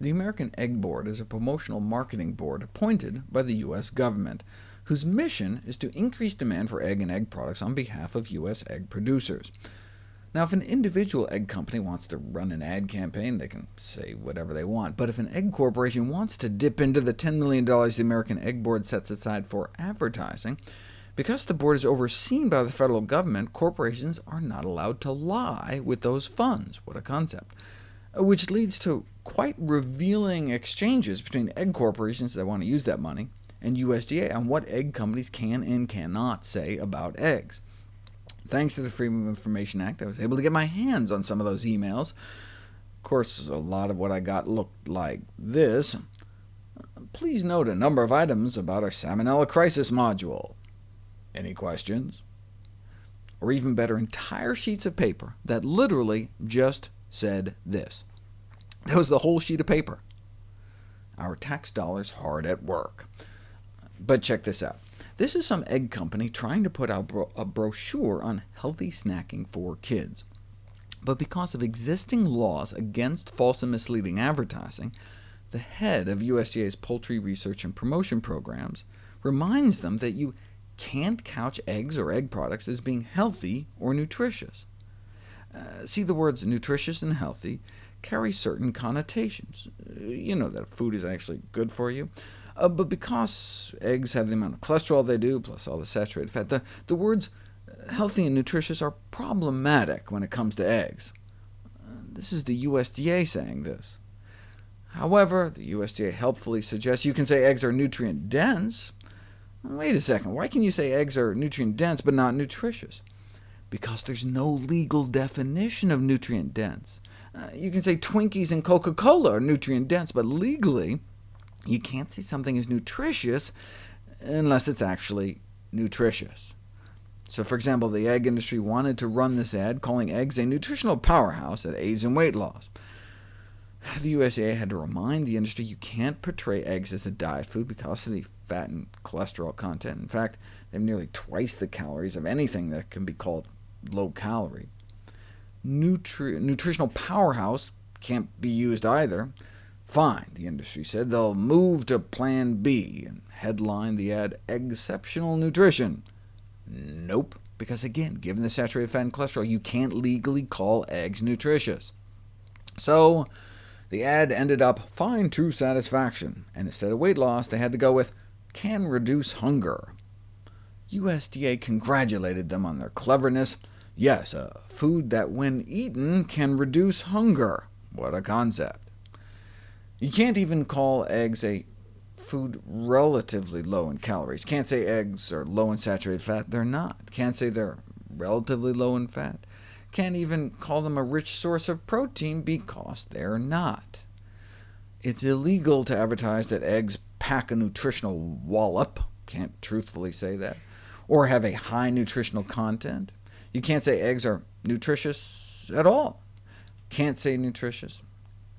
The American Egg Board is a promotional marketing board appointed by the U.S. government, whose mission is to increase demand for egg and egg products on behalf of U.S. egg producers. Now, if an individual egg company wants to run an ad campaign, they can say whatever they want, but if an egg corporation wants to dip into the $10 million the American Egg Board sets aside for advertising, because the board is overseen by the federal government, corporations are not allowed to lie with those funds. What a concept which leads to quite revealing exchanges between egg corporations that want to use that money and USDA on what egg companies can and cannot say about eggs. Thanks to the Freedom of Information Act, I was able to get my hands on some of those emails. Of course, a lot of what I got looked like this. Please note a number of items about our Salmonella Crisis module. Any questions? Or even better, entire sheets of paper that literally just said this. That was the whole sheet of paper. Our tax dollars hard at work. But check this out. This is some egg company trying to put out bro a brochure on healthy snacking for kids. But because of existing laws against false and misleading advertising, the head of USDA's Poultry Research and Promotion Programs reminds them that you can't couch eggs or egg products as being healthy or nutritious. Uh, see, the words nutritious and healthy carry certain connotations. Uh, you know that food is actually good for you. Uh, but because eggs have the amount of cholesterol they do, plus all the saturated fat, the, the words uh, healthy and nutritious are problematic when it comes to eggs. Uh, this is the USDA saying this. However, the USDA helpfully suggests you can say eggs are nutrient-dense. Wait a second, why can you say eggs are nutrient-dense but not nutritious? Because there's no legal definition of nutrient-dense. Uh, you can say Twinkies and Coca-Cola are nutrient-dense, but legally, you can't say something is nutritious unless it's actually nutritious. So for example, the egg industry wanted to run this ad calling eggs a nutritional powerhouse that aids in weight loss. The USDA had to remind the industry you can't portray eggs as a diet food because of the fat and cholesterol content. In fact, they have nearly twice the calories of anything that can be called low-calorie. Nutri nutritional powerhouse can't be used either. Fine, the industry said, they'll move to Plan B, and headline the ad, Exceptional Nutrition. Nope, because again, given the saturated fat and cholesterol, you can't legally call eggs nutritious. So the ad ended up Find True Satisfaction, and instead of weight loss, they had to go with Can Reduce Hunger. USDA congratulated them on their cleverness. Yes, a food that when eaten can reduce hunger. What a concept. You can't even call eggs a food relatively low in calories. Can't say eggs are low in saturated fat. They're not. Can't say they're relatively low in fat. Can't even call them a rich source of protein because they're not. It's illegal to advertise that eggs pack a nutritional wallop. Can't truthfully say that or have a high nutritional content. You can't say eggs are nutritious at all. Can't say nutritious.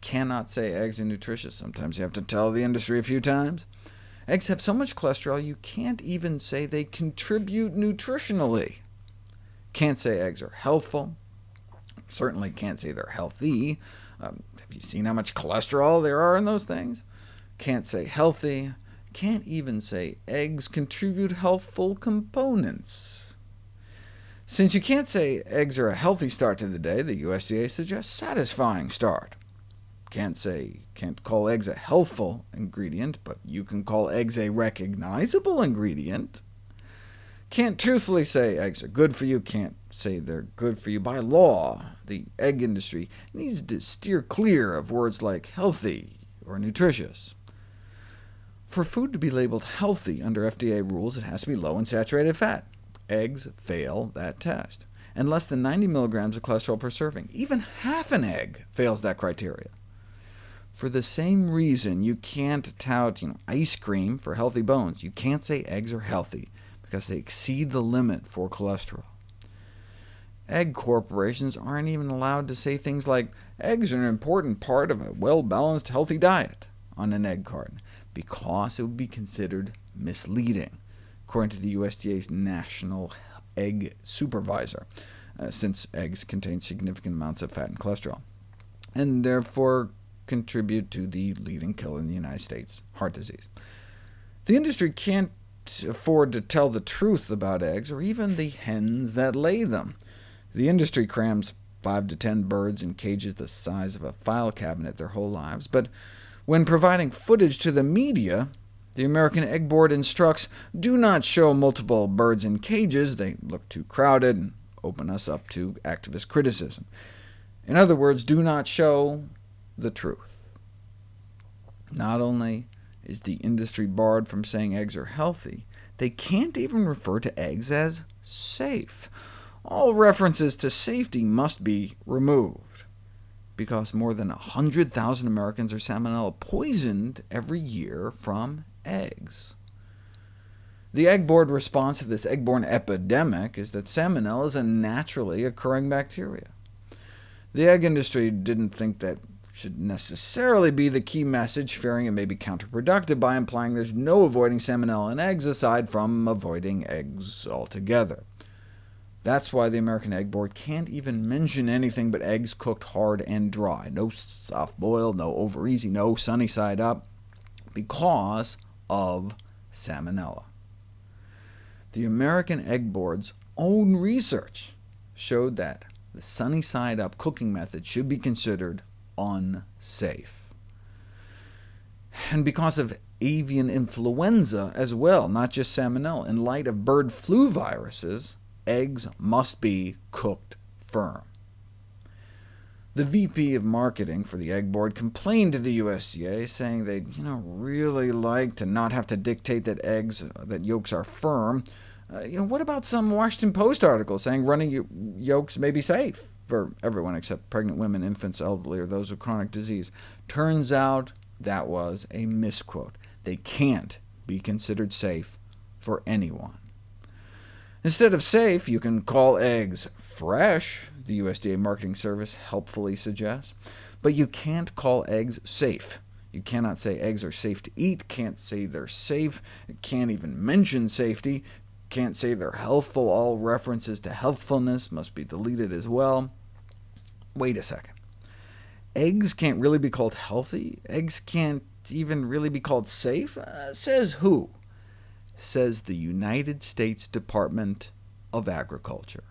Cannot say eggs are nutritious. Sometimes you have to tell the industry a few times. Eggs have so much cholesterol you can't even say they contribute nutritionally. Can't say eggs are healthful. Certainly can't say they're healthy. Um, have you seen how much cholesterol there are in those things? Can't say healthy can't even say eggs contribute healthful components. Since you can't say eggs are a healthy start to the day, the USDA suggests satisfying start. Can't say, can't call eggs a healthful ingredient, but you can call eggs a recognizable ingredient. Can't truthfully say eggs are good for you, can't say they're good for you by law. The egg industry needs to steer clear of words like healthy or nutritious. For food to be labeled healthy under FDA rules, it has to be low in saturated fat. Eggs fail that test, and less than 90 milligrams of cholesterol per serving. Even half an egg fails that criteria. For the same reason you can't tout you know, ice cream for healthy bones, you can't say eggs are healthy, because they exceed the limit for cholesterol. Egg corporations aren't even allowed to say things like, eggs are an important part of a well-balanced, healthy diet on an egg carton because it would be considered misleading, according to the USDA's National Egg Supervisor, uh, since eggs contain significant amounts of fat and cholesterol, and therefore contribute to the leading killer in the United States, heart disease. The industry can't afford to tell the truth about eggs, or even the hens that lay them. The industry crams 5 to 10 birds in cages the size of a file cabinet their whole lives, but when providing footage to the media, the American Egg Board instructs, do not show multiple birds in cages, they look too crowded and open us up to activist criticism. In other words, do not show the truth. Not only is the industry barred from saying eggs are healthy, they can't even refer to eggs as safe. All references to safety must be removed, because more than 100,000 Americans are salmonella poisoned every year from eggs. The Egg Board response to this egg-borne epidemic is that salmonella is a naturally occurring bacteria. The egg industry didn't think that should necessarily be the key message, fearing it may be counterproductive by implying there's no avoiding salmonella in eggs aside from avoiding eggs altogether. That's why the American Egg Board can't even mention anything but eggs cooked hard and dry. No soft-boiled, no over-easy, no sunny side up, because of salmonella. The American Egg Board's own research showed that the sunny side up cooking method should be considered unsafe. And because of avian influenza as well, not just salmonella, in light of bird flu viruses, eggs must be cooked firm. The VP of marketing for the Egg Board complained to the USDA, saying they'd you know, really like to not have to dictate that eggs, that yolks are firm. Uh, you know, what about some Washington Post article saying running yolks may be safe for everyone except pregnant women, infants, elderly, or those with chronic disease? Turns out that was a misquote. They can't be considered safe for anyone. Instead of safe, you can call eggs fresh, the USDA Marketing Service helpfully suggests, but you can't call eggs safe. You cannot say eggs are safe to eat, can't say they're safe, can't even mention safety, can't say they're healthful. All references to healthfulness must be deleted as well. Wait a second. Eggs can't really be called healthy? Eggs can't even really be called safe? Uh, says who? Says the United States Department of Agriculture.